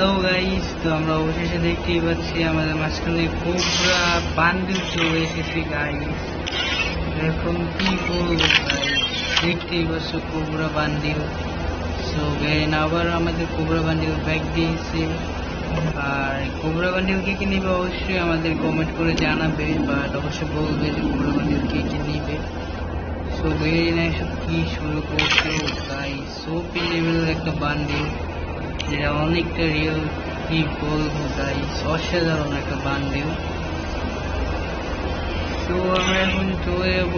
Guys তো আমরা অবশেষে দেখতেই পাচ্ছি আমাদের মাঝখানে কোবরা বান্ডিল চলে এসেছে গাইস এখন কি বলব দেখতেই পাচ্ছ কোবরা বান্ডিল। সো গাইন আবার আমাদের কোবরা বান্ডিল ব্যাগ দিয়েছে। আর কোবরা বান্ডিল কে কি নিবে অবশ্যই আমাদের কমেন্ট করে জানাবে বাট অবশ্যই বলবে যে কোবরা বান্ডিল কে কি নিবে। সো গাইন এসব কি শুরু করছ গাইস সোপি লেভেলের একটা বান্ডিল। অনেকটা রিয়েল বলব গাইস অসাধারণ একটা বান্ডিল। তো আমরা এখন চলে যাব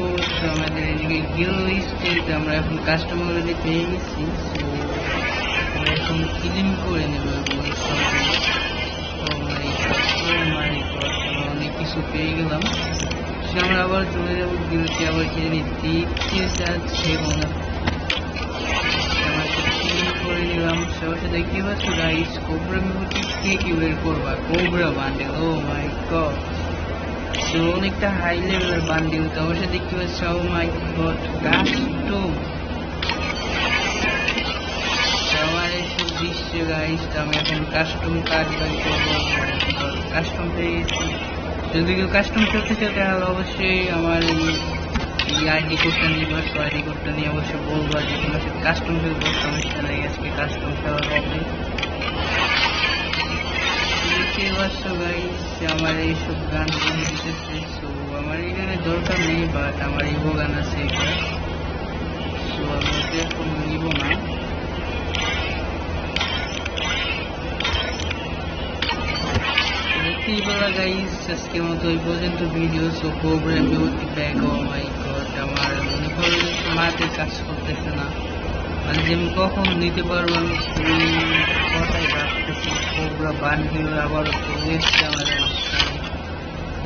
আমাদের এদিকে গিল স্টেট আমরা এখন কাস্টমার অলরেডি পেয়ে গেছি। এখন ক্লিন করে নেব অনেক কিছু পেয়ে গেলাম। সে আমরা আবার চলে যাব গিলতে আবার কি জানি দেখতে যাচ্ছে মনে দেখতে পাচ্ছ গাইস কোবরা মিমোটি কে কি বের করবা cobra bundle O my god তো অনেকটা হাই লেভেলের বান্ডিল তো অবশ্যই দেখতে পাচ্ছ মাই গড এখন কাস্টম কাজ বাই করব গেছি যদি কেউ কাস্টম করতে চাও তাহলে অবশ্যই আমার এই আইডি কোডটা নিবা তো আইডি নিয়ে অবশ্যই বলব যে তোমার সাথে কাস্টম খেলব সমস্যা নেই, আজকে কাস্টম খেলা হবে। আমার এইসব গান দিতেছে সো আমার এখানে দরকার নেই বাট আমার ইভো গান আছে এটা সো আমি এখন নিব না। দেখতেই পারা গাইস আজকের মতো এই পর্যন্ত ভিডিও সো প্রোগ্রাম বিভর্তি ব্যাগ ও মাই গড মাঠে কাজ করতেছে না। মানে যে আমি কখন নিতে পারব আমি কথাই ভাবতেছি। কোবরা বান্ডিল আবার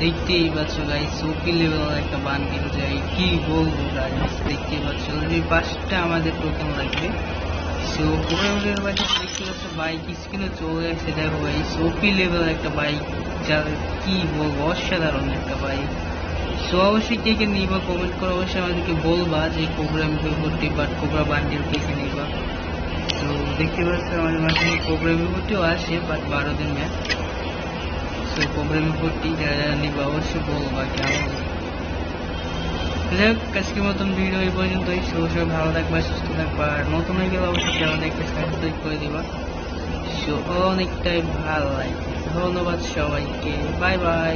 দেখতেই পাচ্ছ গাইস ওপি লেভেল একটা বান্ডিল যাই কি বলব গাইস দেখতেই পাচ্ছ। অলরেডি পাঁচটা আমাদের টোকেন লাগবে। সো কোবরাগুলোর বাড়ি দেখতে পাচ্ছ বাইক স্ক্রিনে চলে আসছে দেখো গাইস ওপি লেভেল একটা বাইক যা কি বলব, অসাধারণ একটা বাইক সো অবশ্যই কে কে নিবা কমেন্ট করে অবশ্যই আমাদেরকে বলবা যে কোবরা মিপল করতে বাট কোবরা বান্ডিল কে কে নিবা। তো দেখতে পাচ্ছ আমাদের মাঝখানে কোবরা মিপলটিও আসে বাট বারো দিন ম্যাচ সো কোবরা মিপলটি যারা যারা নিবা, অবশ্যই বলবা কেমন যাই হোক, আজকের মতন ভিডিও এই পর্যন্তই। সো সবাই ভালো থাকবা, সুস্থ থাকবা। আর নতুন হয়ে গেলে অবশ্যই চ্যানেলটা একটা সাবস্ক্রাইব করে দিবা। সো অনেকটাই ভালো লাগে ধন্যবাদ সবাইকে। Bye bye